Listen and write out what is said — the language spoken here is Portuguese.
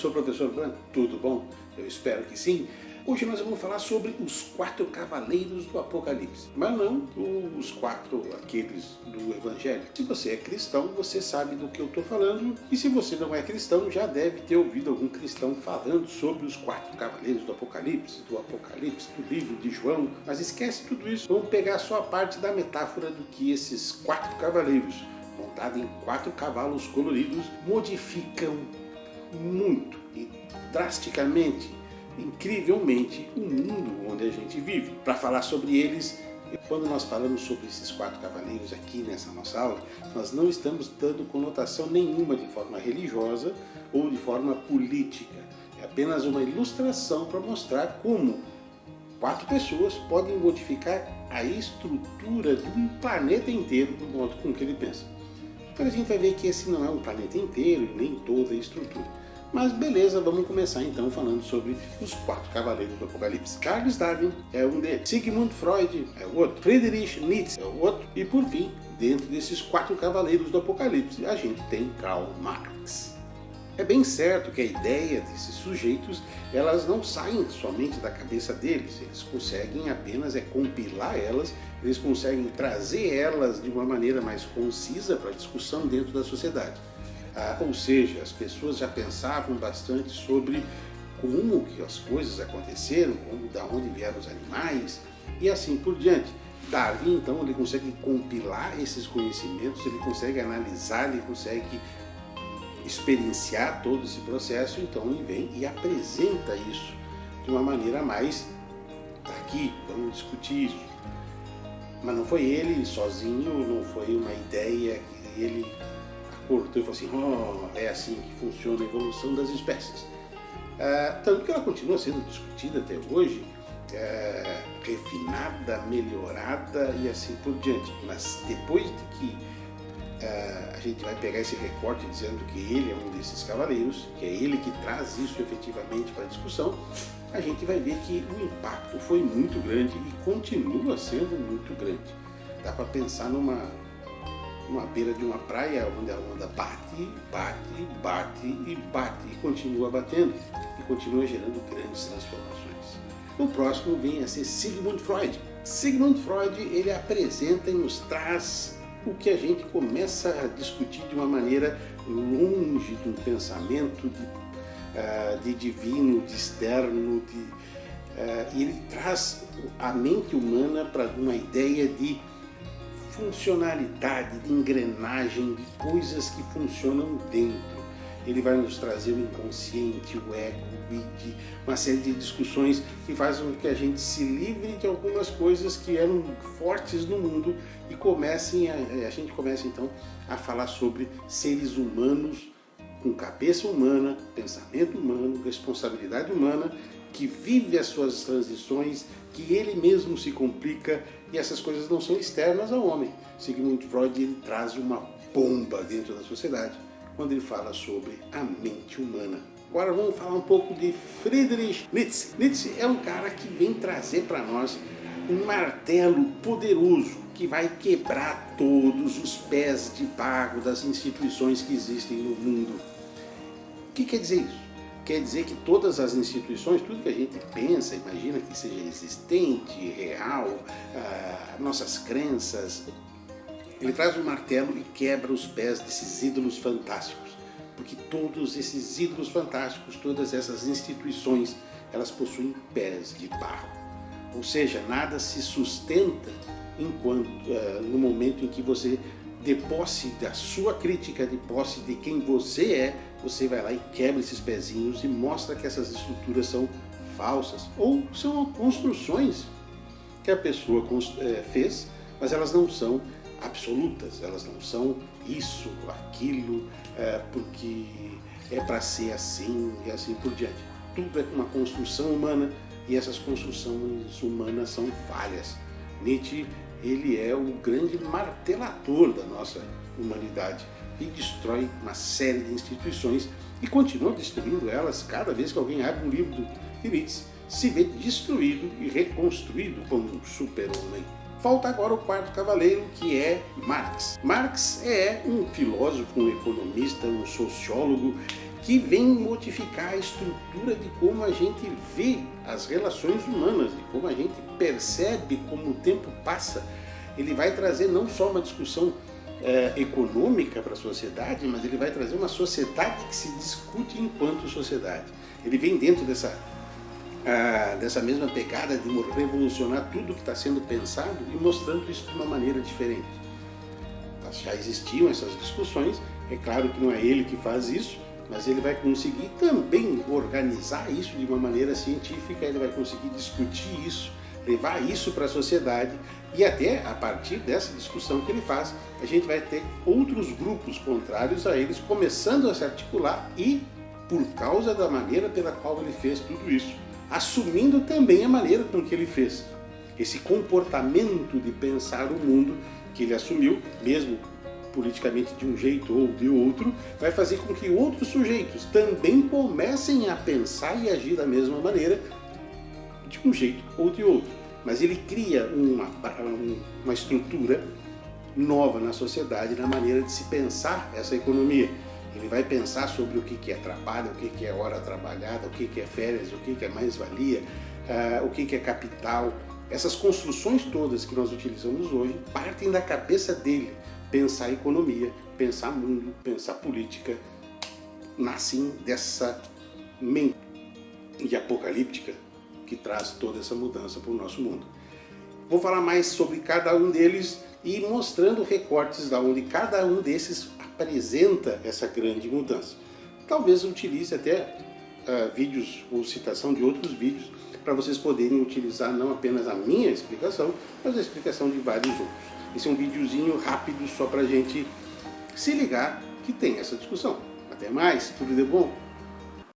professor, professor Branco, tudo bom? Eu espero que sim. Hoje nós vamos falar sobre os quatro cavaleiros do Apocalipse, mas não os quatro aqueles do Evangelho. Se você é cristão, você sabe do que eu estou falando, e se você não é cristão, já deve ter ouvido algum cristão falando sobre os quatro cavaleiros do Apocalipse, do Apocalipse, do livro de João, mas esquece tudo isso. Vamos pegar só a parte da metáfora do que esses quatro cavaleiros, montados em quatro cavalos coloridos, modificam muito e drasticamente incrivelmente o mundo onde a gente vive. Para falar sobre eles, quando nós falamos sobre esses quatro cavaleiros aqui nessa nossa aula, nós não estamos dando conotação nenhuma de forma religiosa ou de forma política. É apenas uma ilustração para mostrar como quatro pessoas podem modificar a estrutura de um planeta inteiro do modo com que ele pensa. Então a gente vai ver que esse não é um planeta inteiro e nem toda a estrutura. Mas beleza, vamos começar então falando sobre os quatro cavaleiros do Apocalipse. Charles Darwin é um deles, Sigmund Freud é o outro, Friedrich Nietzsche é o outro, e por fim, dentro desses quatro cavaleiros do Apocalipse, a gente tem Karl Marx. É bem certo que a ideia desses sujeitos, elas não saem somente da cabeça deles, eles conseguem apenas é compilar elas, eles conseguem trazer elas de uma maneira mais concisa para a discussão dentro da sociedade. Ah, ou seja, as pessoas já pensavam bastante sobre como que as coisas aconteceram, como, da onde vieram os animais e assim por diante. Darwin, então, ele consegue compilar esses conhecimentos, ele consegue analisar, ele consegue experienciar todo esse processo, então ele vem e apresenta isso de uma maneira mais, tá aqui, vamos discutir isso. Mas não foi ele sozinho, não foi uma ideia que ele cortou e falou assim, oh, é assim que funciona a evolução das espécies. É, tanto que ela continua sendo discutida até hoje, é, refinada, melhorada e assim por diante. Mas depois de que é, a gente vai pegar esse recorte dizendo que ele é um desses cavaleiros, que é ele que traz isso efetivamente para a discussão, a gente vai ver que o impacto foi muito grande e continua sendo muito grande. Dá para pensar numa uma beira de uma praia onde a onda bate, bate, bate e bate e continua batendo e continua gerando grandes transformações. O próximo vem a ser Sigmund Freud. Sigmund Freud ele apresenta e nos traz o que a gente começa a discutir de uma maneira longe um pensamento de, uh, de divino, de externo, de, uh, ele traz a mente humana para uma ideia de funcionalidade, de engrenagem, de coisas que funcionam dentro. Ele vai nos trazer o inconsciente, o ego, o id, uma série de discussões que fazem com que a gente se livre de algumas coisas que eram fortes no mundo e comecem a, a gente começa então a falar sobre seres humanos com cabeça humana, pensamento humano, responsabilidade humana, que vive as suas transições, que ele mesmo se complica e essas coisas não são externas ao homem. Sigmund Freud ele traz uma bomba dentro da sociedade quando ele fala sobre a mente humana. Agora vamos falar um pouco de Friedrich Nietzsche. Nietzsche é um cara que vem trazer para nós um martelo poderoso que vai quebrar todos os pés de pago das instituições que existem no mundo. O que quer dizer isso? Quer dizer que todas as instituições, tudo que a gente pensa, imagina que seja existente, real, ah, nossas crenças, ele traz um martelo e quebra os pés desses ídolos fantásticos. Porque todos esses ídolos fantásticos, todas essas instituições, elas possuem pés de barro. Ou seja, nada se sustenta enquanto, uh, no momento em que você de posse da sua crítica, de posse de quem você é, você vai lá e quebra esses pezinhos e mostra que essas estruturas são falsas ou são construções que a pessoa é, fez, mas elas não são absolutas, elas não são isso, aquilo, é, porque é para ser assim e assim por diante. Tudo é uma construção humana e essas construções humanas são falhas. Nietzsche ele é o grande martelador da nossa humanidade e destrói uma série de instituições e continua destruindo elas cada vez que alguém abre um livro de Nietzsche, se vê destruído e reconstruído como um super-homem. Falta agora o quarto cavaleiro, que é Marx. Marx é um filósofo, um economista, um sociólogo que vem modificar a estrutura de como a gente vê as relações humanas, de como a gente percebe como o tempo passa. Ele vai trazer não só uma discussão é, econômica para a sociedade, mas ele vai trazer uma sociedade que se discute enquanto sociedade. Ele vem dentro dessa, ah, dessa mesma pegada de revolucionar tudo que está sendo pensado e mostrando isso de uma maneira diferente. Já existiam essas discussões, é claro que não é ele que faz isso, mas ele vai conseguir também organizar isso de uma maneira científica, ele vai conseguir discutir isso, levar isso para a sociedade e até a partir dessa discussão que ele faz, a gente vai ter outros grupos contrários a eles começando a se articular e por causa da maneira pela qual ele fez tudo isso, assumindo também a maneira com que ele fez. Esse comportamento de pensar o mundo que ele assumiu, mesmo politicamente de um jeito ou de outro, vai fazer com que outros sujeitos também comecem a pensar e agir da mesma maneira, de um jeito ou de outro. Mas ele cria uma, uma estrutura nova na sociedade, na maneira de se pensar essa economia. Ele vai pensar sobre o que é trabalho, o que é hora trabalhada, o que é férias, o que é mais-valia, uh, o que é capital. Essas construções todas que nós utilizamos hoje partem da cabeça dele, pensar economia, pensar mundo, pensar política, nascem dessa mente apocalíptica que traz toda essa mudança para o nosso mundo. Vou falar mais sobre cada um deles e mostrando recortes da onde cada um desses apresenta essa grande mudança. Talvez utilize até uh, vídeos ou citação de outros vídeos para vocês poderem utilizar não apenas a minha explicação, mas a explicação de vários outros. Esse é um videozinho rápido só para a gente se ligar que tem essa discussão. Até mais, tudo de bom?